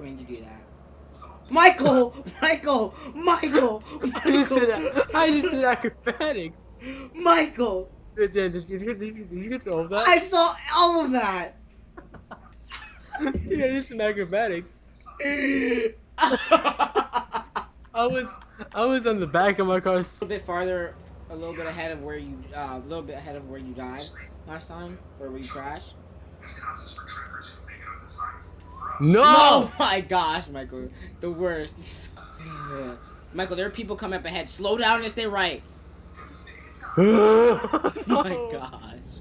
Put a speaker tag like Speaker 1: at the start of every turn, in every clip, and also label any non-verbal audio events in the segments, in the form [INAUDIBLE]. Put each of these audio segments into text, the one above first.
Speaker 1: going to do that. Michael! Michael! Michael! [LAUGHS]
Speaker 2: Did,
Speaker 1: Michael!
Speaker 2: I just did acrobatics.
Speaker 1: Michael!
Speaker 2: Did, did, did, you, did, did you get all of that?
Speaker 1: I saw all of that! [LAUGHS]
Speaker 2: I did some acrobatics. [LAUGHS] I was I was on the back of my car.
Speaker 1: a little bit farther, a little bit ahead of where you, uh, a little bit ahead of where you died last time, or where you crashed.
Speaker 2: No! [LAUGHS]
Speaker 1: Oh my gosh, Michael, the worst. Michael, there are people coming up ahead. Slow down and stay right. Oh [LAUGHS] [LAUGHS] my gosh.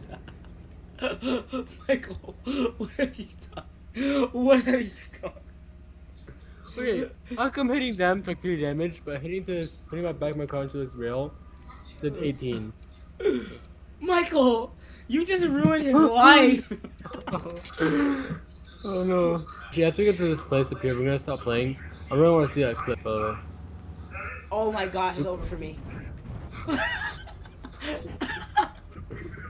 Speaker 1: Michael, what have you done? What have you done?
Speaker 2: Okay, how come hitting them took 3 damage, but hitting to this, hitting my back my car into this rail did 18?
Speaker 1: Michael, you just ruined his life.
Speaker 2: Oh no. Actually, after we get to this place up here, we're gonna stop playing. I really wanna see that clip, by the way.
Speaker 1: Oh my gosh, it's over for me.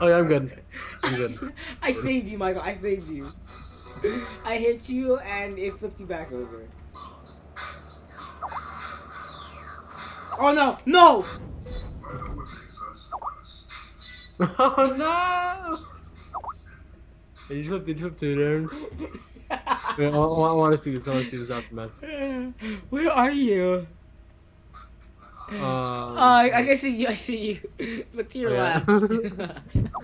Speaker 2: Oh yeah, I'm good. I'm good. [LAUGHS]
Speaker 1: I saved you, Michael. I saved you. I hit you and it flipped you back over. Oh no! No! [LAUGHS]
Speaker 2: oh no! Did you flip, did you flip to there? Wait, I, I, I wanna see this, I wanna see this aftermath.
Speaker 1: Where are you?
Speaker 2: Um,
Speaker 1: Uh, I, I can see you. I see you. Look to your
Speaker 2: Yeah.
Speaker 1: left. [LAUGHS]